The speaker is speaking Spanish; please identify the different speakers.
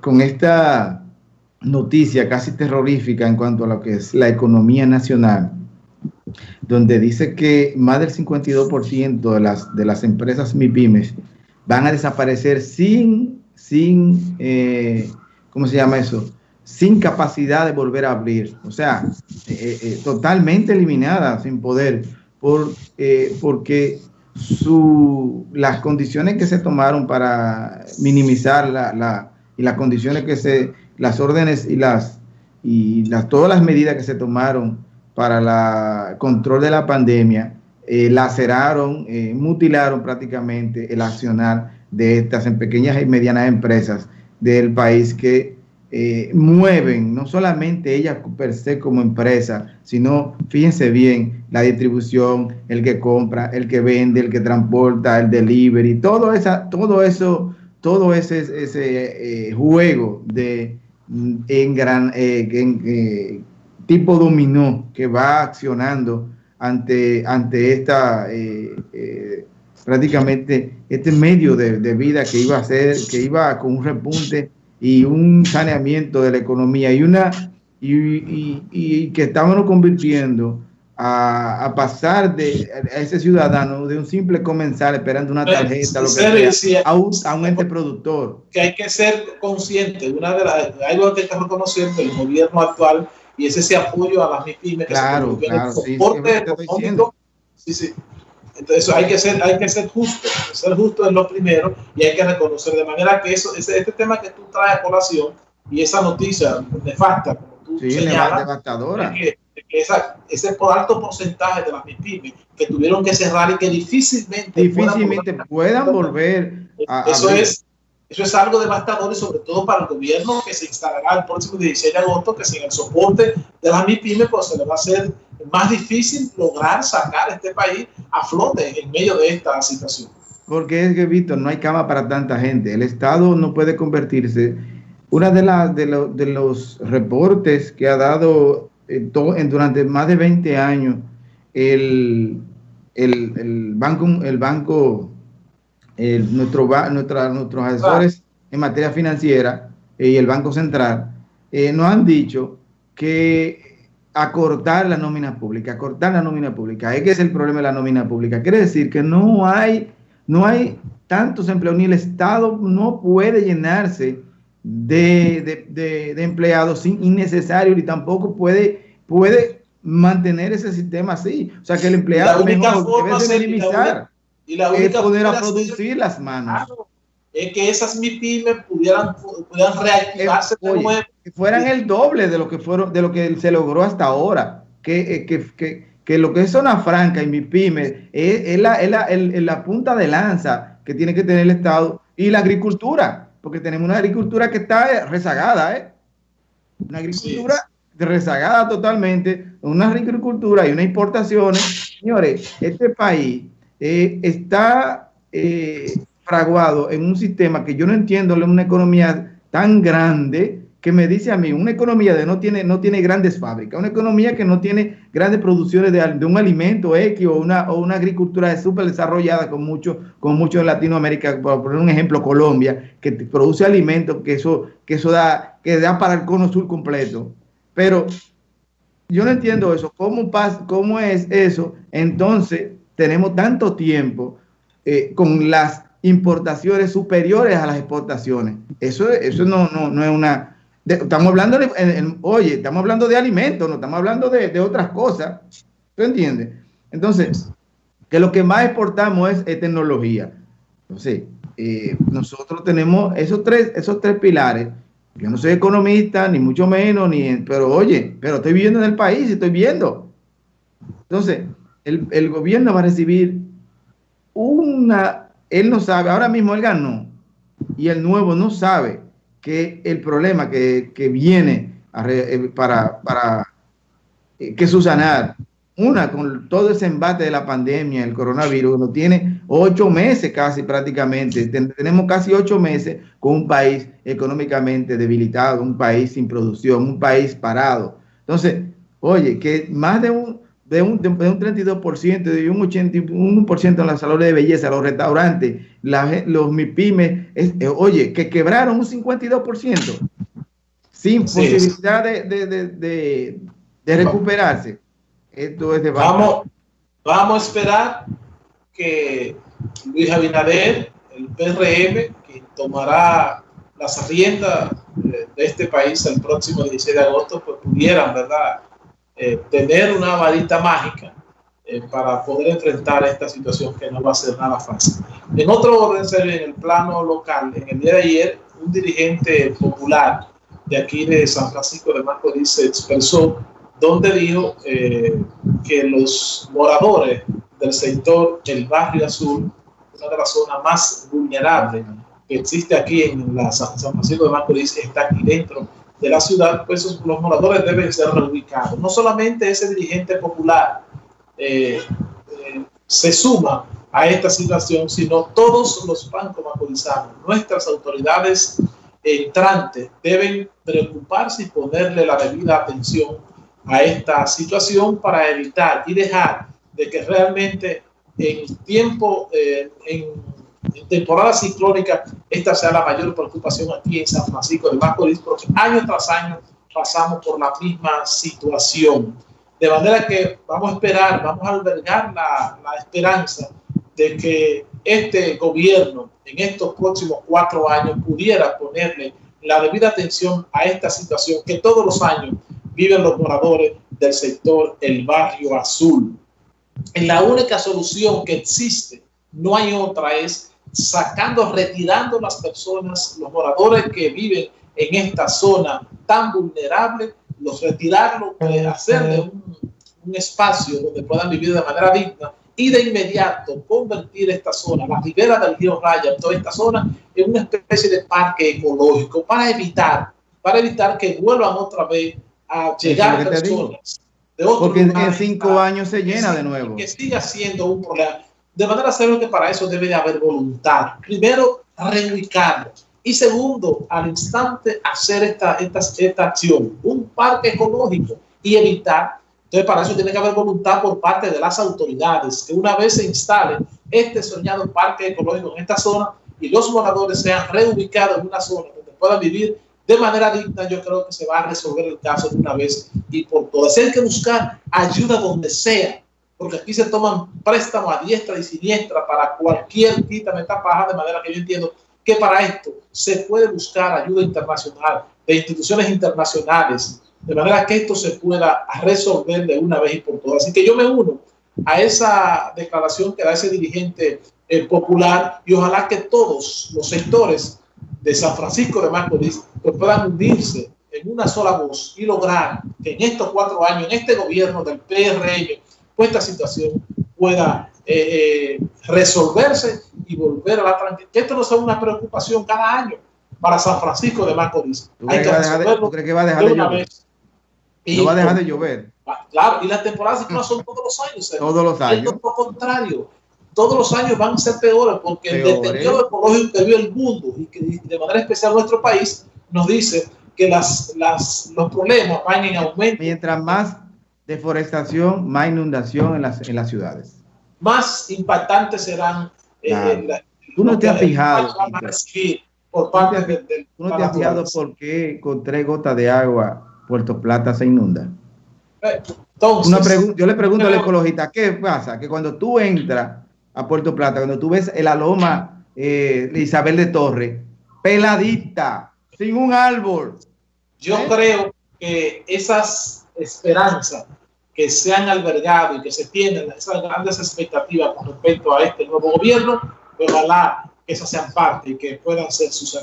Speaker 1: con esta noticia casi terrorífica en cuanto a lo que es la economía nacional, donde dice que más del 52% de las, de las empresas MIPIMES van a desaparecer sin, sin eh, ¿cómo se llama eso? Sin capacidad de volver a abrir. O sea, eh, eh, totalmente eliminada, sin poder, por, porque su, las condiciones que se tomaron para minimizar la, la, y las condiciones que se, las órdenes y las, y las, todas las medidas que se tomaron para el control de la pandemia, eh, laceraron, eh, mutilaron prácticamente el accionar de estas en pequeñas y medianas empresas del país que eh, mueven no solamente ellas per se como empresa, sino, fíjense bien, la distribución, el que compra, el que vende, el que transporta, el delivery, todo, esa, todo eso, todo ese, ese juego de mm, en gran en, tipo dominó que va accionando ante, ante esta eh, eh, prácticamente este medio de, vida que iba a ser, que iba con un repunte y un saneamiento de la economía y una y, que estábamos convirtiendo a, pasar de a ese ciudadano de un simple comensal esperando una tarjeta lo que sea, a, un, a un ente productor.
Speaker 2: Que hay que ser consciente, una de las, algo que está reconociendo el gobierno actual y es ese apoyo a las MIPIMES
Speaker 1: claro,
Speaker 2: que
Speaker 1: claro,
Speaker 2: soporte económico. Sí, sí. Entonces hay que ser, hay que ser justo, ser justo es lo primero y hay que reconocer de manera que eso, ese, este tema que tú traes a colación y esa noticia nefasta, como tú
Speaker 1: sí, señalas, devastadora.
Speaker 2: que, que esa, ese alto porcentaje de las MIPIMES que tuvieron que cerrar y que difícilmente,
Speaker 1: difícilmente puedan, volver
Speaker 2: a, eso es eso es algo devastador y sobre todo para el gobierno que se instalará el próximo 16 de agosto, que sin el soporte de las MIPIMES, pues se le va a hacer más difícil lograr sacar este país a flote en medio de esta situación.
Speaker 1: Porque es que, Víctor, no hay cama para tanta gente. El Estado no puede convertirse. Una de, las de, de los reportes que ha dado en durante más de 20 años el, el, el banco, el banco nuestro, nuestra, nuestros asesores en materia financiera eh, y el Banco Central eh, nos han dicho que acortar la nómina pública, acortar la nómina pública, es que es el problema de la nómina pública. Quiere decir que no hay, no hay tantos empleos, ni el Estado no puede llenarse de, de, de, empleados sin innecesarios, ni tampoco puede, puede mantener ese sistema así. O sea, que el empleado mejor debe de minimizar
Speaker 2: y la única
Speaker 1: es poder a producir las manos.
Speaker 2: es que esas MIPIMES pudieran, pudieran reactivarse
Speaker 1: eh, Que fueran el doble de lo que fueron, de lo que se logró hasta ahora. Que, eh, que, que, que lo que es zona franca y MIPIMES es, es, la, es, la, el, la punta de lanza que tiene que tener el Estado y la agricultura, porque tenemos una agricultura que está rezagada, ¿eh? Una agricultura rezagada totalmente, una agricultura y unas importaciones. Señores, este país eh, está eh, fraguado en un sistema que yo no entiendo, una economía tan grande que me dice a mí, una economía de no tiene, no tiene grandes fábricas, una economía que no tiene grandes producciones de, de un alimento X o una, o una agricultura súper desarrollada con mucho, con mucho en Latinoamérica, por poner un ejemplo, Colombia, que produce alimentos, que eso, que eso da, que da para el cono sur completo. Pero yo no entiendo eso. ¿Cómo, cómo es eso? Entonces, tenemos tanto tiempo eh, con las importaciones superiores a las exportaciones. Eso, eso no, no, no es una... estamos hablando de, oye, estamos hablando de alimentos, no estamos hablando de, otras cosas. ¿Tú entiendes? Entonces, que lo que más exportamos es, tecnología. Entonces, eh, nosotros tenemos esos tres, esos tres pilares. Yo no soy economista, ni mucho menos, ni, pero oye, pero estoy viviendo en el país, estoy viendo. Entonces, el, gobierno va a recibir una, él no sabe, ahora mismo él ganó y el nuevo no sabe que el problema que, viene eh, para, para eh, que susanar, una, con todo ese embate de la pandemia, el coronavirus, no tiene ocho meses casi prácticamente, tenemos casi ocho meses con un país económicamente debilitado, un país sin producción, un país parado. Entonces, oye, que más de un, de un, de, un 32% y un 81% en las salones de belleza, los restaurantes, los MIPIMES, eh, oye, que quebraron un 52% sin posibilidad de, de, de, recuperarse. Esto es de
Speaker 2: vamos, vamos a esperar que Luis Abinader, el PRM, que tomará las riendas de, este país el próximo 16 de agosto, pues pudieran, ¿verdad?, eh, tener una varita mágica eh, para poder enfrentar esta situación que no va a ser nada fácil. En otro orden, en el plano local, en el día de ayer, un dirigente popular de aquí de San Francisco de Macorís se expresó donde dijo eh, que los moradores del sector el barrio azul, una de las zonas más vulnerables que existe aquí en la San Francisco de Macorís, está aquí dentro de la ciudad, pues los moradores deben ser reubicados. No solamente ese dirigente popular eh, eh, se suma a esta situación, sino todos los bancos macorizanos, nuestras autoridades entrantes deben preocuparse y ponerle la debida atención a esta situación para evitar y dejar de que realmente en tiempo, eh, temporada ciclónica, esta sea la mayor preocupación aquí en San Francisco de Macorís, porque año tras año pasamos por la misma situación. De manera que vamos a esperar, vamos a albergar la, la esperanza de que este gobierno en estos próximos cuatro años pudiera ponerle la debida atención a esta situación que todos los años viven los moradores del sector El Barrio Azul. la única solución que existe, no hay otra, es sacando, retirando las personas, los moradores que viven en esta zona tan vulnerable, los retirarlos, hacer de un, espacio donde puedan vivir de manera digna y de inmediato convertir esta zona, la ribera del río Raya, toda esta zona, en una especie de parque ecológico para evitar, para evitar que vuelvan otra vez a llegar personas
Speaker 1: de otros Porque en cinco años se llena de nuevo.
Speaker 2: Que siga siendo un problema. De manera serio que para eso debe de haber voluntad. Primero, reubicarlo. Y segundo, al instante hacer esta, esta, esta acción, un parque ecológico y evitar. Entonces, para eso tiene que haber voluntad por parte de las autoridades, que una vez se instale este soñado parque ecológico en esta zona y los moradores sean reubicados en una zona donde puedan vivir de manera digna, yo creo que se va a resolver el caso de una vez y por todas. Hay que buscar ayuda donde sea, porque aquí se toman préstamos a diestra y siniestra para cualquier quita paja, de manera que yo entiendo que para esto se puede buscar ayuda internacional, de instituciones internacionales, de manera que esto se pueda resolver de una vez y por todas. Así que yo me uno a esa declaración que da ese dirigente eh, popular y ojalá que todos los sectores de San Francisco de Macorís pues puedan unirse en una sola voz y lograr que en estos cuatro años, en este gobierno del PRM, pues esta situación pueda eh, eh, resolverse y volver a la tranquilidad. Que esto no sea una preocupación cada año para San Francisco de Macorís.
Speaker 1: Hay que resolverlo que va a dejar de, llover? no va a dejar de llover.
Speaker 2: Claro, y las temporadas no son todos los años.
Speaker 1: Todos los años.
Speaker 2: Es lo contrario. Todos los años van a ser peores porque el deterioro ecológico que vive el mundo y que de manera especial nuestro país nos dice que las, las, los problemas van en aumento.
Speaker 1: Mientras más deforestación, más inundación en las, en las ciudades.
Speaker 2: Más impactantes serán.
Speaker 1: Eh, Tú no te has fijado. Por parte del, ¿Tú no te has fijado por qué con tres gotas de agua Puerto Plata se inunda? Eh, entonces, yo le pregunto al ecologista, ¿qué pasa? Que cuando tú entras a Puerto Plata, cuando tú ves el aloma eh, Isabel de Torre, peladita, sin un árbol.
Speaker 2: Yo ¿Eh? creo que esas esperanzas que se han albergado y que se tienen esas grandes expectativas con respecto a este nuevo gobierno, ojalá que esas sean parte y que puedan ser sus